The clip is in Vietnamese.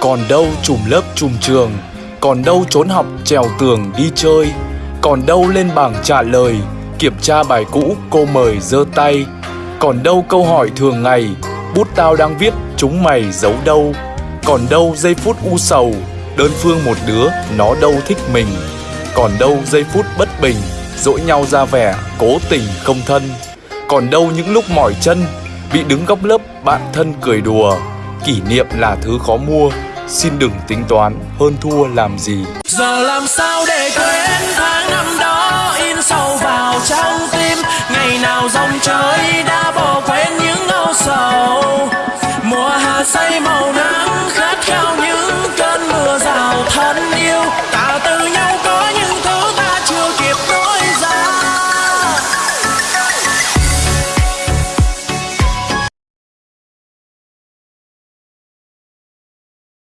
Còn đâu trùm lớp trùm trường, Còn đâu trốn học trèo tường đi chơi, Còn đâu lên bảng trả lời, Kiểm tra bài cũ cô mời giơ tay. Còn đâu câu hỏi thường ngày, Bút tao đang viết, chúng mày giấu đâu. Còn đâu giây phút u sầu, Đơn phương một đứa, nó đâu thích mình. Còn đâu giây phút bất bình, Dỗi nhau ra vẻ, cố tình không thân. Còn đâu những lúc mỏi chân, Bị đứng góc lớp, bạn thân cười đùa. Kỷ niệm là thứ khó mua. Xin đừng tính toán hơn thua làm gì. Giờ làm sao để quên tháng năm đó in sâu vào trong tim? Ngày nào dòng trời đã